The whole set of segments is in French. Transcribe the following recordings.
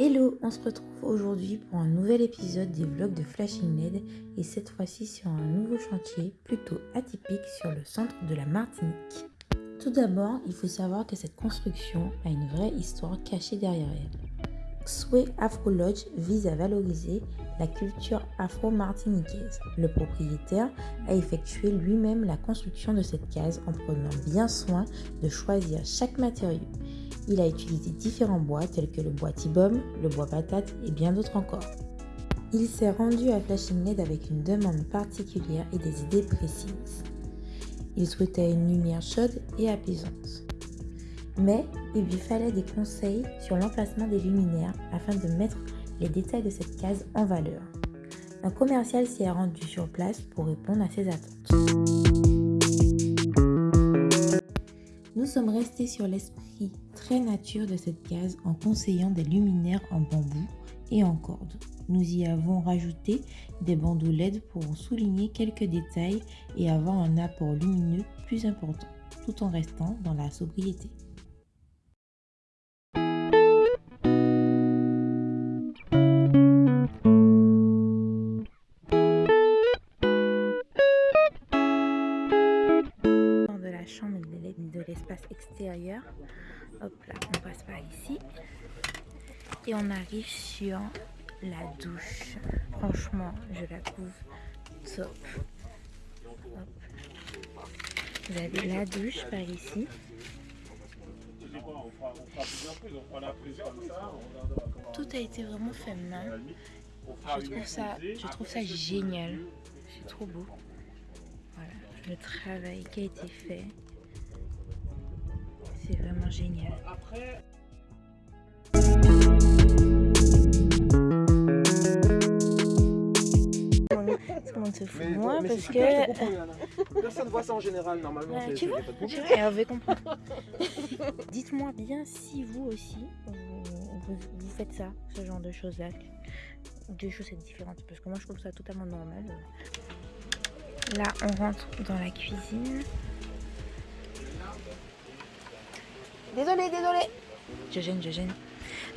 Hello, on se retrouve aujourd'hui pour un nouvel épisode des vlogs de Flashing LED et cette fois-ci sur un nouveau chantier plutôt atypique sur le centre de la Martinique. Tout d'abord, il faut savoir que cette construction a une vraie histoire cachée derrière elle. Xwe Afro Lodge vise à valoriser la culture afro-martiniquaise. Le propriétaire a effectué lui-même la construction de cette case en prenant bien soin de choisir chaque matériau. Il a utilisé différents bois tels que le bois tibum, le bois patate et bien d'autres encore. Il s'est rendu à Flashing LED avec une demande particulière et des idées précises. Il souhaitait une lumière chaude et apaisante. Mais il lui fallait des conseils sur l'emplacement des luminaires afin de mettre les détails de cette case en valeur. Un commercial s'y est rendu sur place pour répondre à ses attentes. Nous sommes restés sur l'esprit nature de cette case en conseillant des luminaires en bambou et en corde. Nous y avons rajouté des bandeaux LED pour souligner quelques détails et avoir un apport lumineux plus important, tout en restant dans la sobriété. Hop là, on passe par ici. Et on arrive sur la douche. Franchement, je la trouve top. Vous avez la douche par ici. Tout a été vraiment fait main. Je trouve ça, je trouve ça génial. C'est trop beau. Voilà, le travail qui a été fait. C'est vraiment génial. Tout le monde se fout de moi mais parce super, que... comprends, Yana. Personne voit ça en général, normalement. Ouais, c'est- tu vois, Hervé comprend. Dites-moi bien si vous aussi, vous, vous- vous faites ça, ce genre de choses-là. Deux choses différentes, parce que moi je trouve ça totalement normal. Là, on rentre dans la cuisine. Désolé, désolé. Je gêne, je gêne.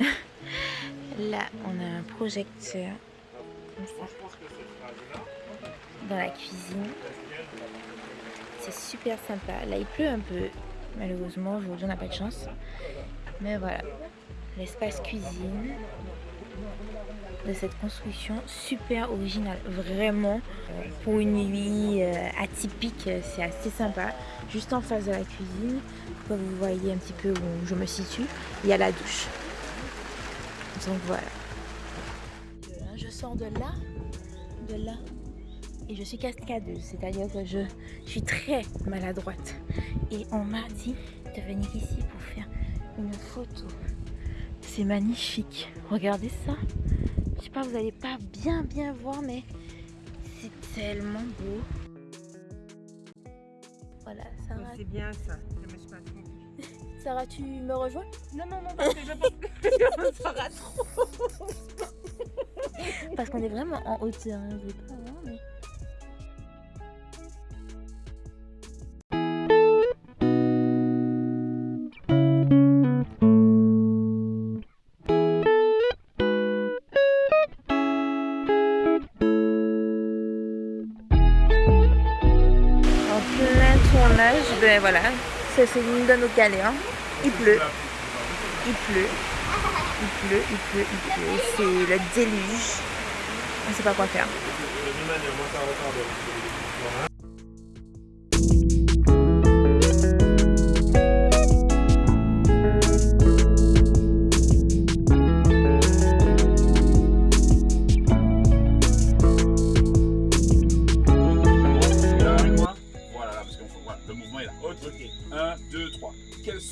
Là, on a un projecteur dans la cuisine. C'est super sympa. Là, il pleut un peu. Malheureusement, aujourd'hui, on n'a pas de chance. Mais voilà, l'espace cuisine de cette construction, super original. Vraiment, euh, pour une nuit euh, atypique, euh, c'est assez sympa. Juste en face de la cuisine, comme vous voyez un petit peu où je me situe, il y a la douche. Donc voilà. Je sors de là, de là, et je suis cascadeuse, c'est-à-dire que je, je suis très maladroite. Et on m'a dit de venir ici pour faire une photo. C'est magnifique. Regardez ça. Je sais pas, vous allez pas bien bien voir, mais c'est tellement beau. Voilà, Sarah, C'est bien ça, je me suis pas trompée. Sarah, tu me rejoins? Non, non, non, parce que je pense que sera trop. Parce qu'on est vraiment en hauteur, hein, vous ben voilà, ça c'est l'une de nos galères. Il pleut, il pleut, il pleut, il pleut, il pleut. C'est le déluge. On sait pas quoi faire.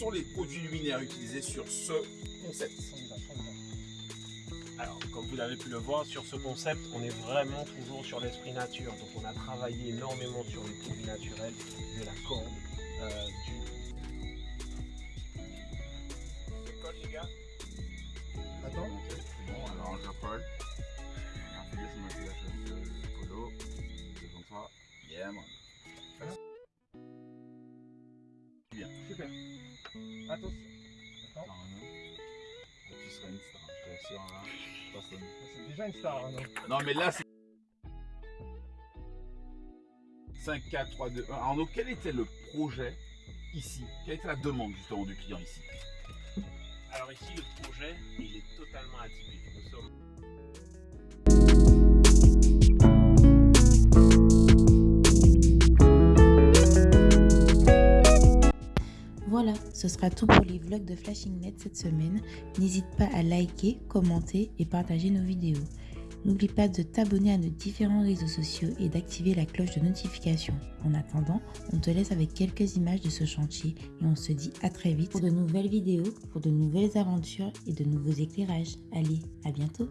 Sont les produits luminaires utilisés sur ce concept Alors, comme vous avez pu le voir sur ce concept, on est vraiment toujours sur l'esprit nature. Donc, on a travaillé énormément sur les produits naturels, de la corde, euh, du. Super. Attention. Attends, tu seras une star, je personne. C'est déjà une star, hein, non Non, mais là, c'est. 5, 4, 3, 2, 1. Arnaud, quel était le projet ici? Quelle était la demande justement du client ici? Alors ici, le projet, il est totalement atypique. Nous sommes ce sera tout pour les vlogs de FlashingNet cette semaine. N'hésite pas à liker, commenter et partager nos vidéos. N'oublie pas de t'abonner à nos différents réseaux sociaux et d'activer la cloche de notification. En attendant, on te laisse avec quelques images de ce chantier et on se dit à très vite pour de nouvelles vidéos, pour de nouvelles aventures et de nouveaux éclairages. Allez, à bientôt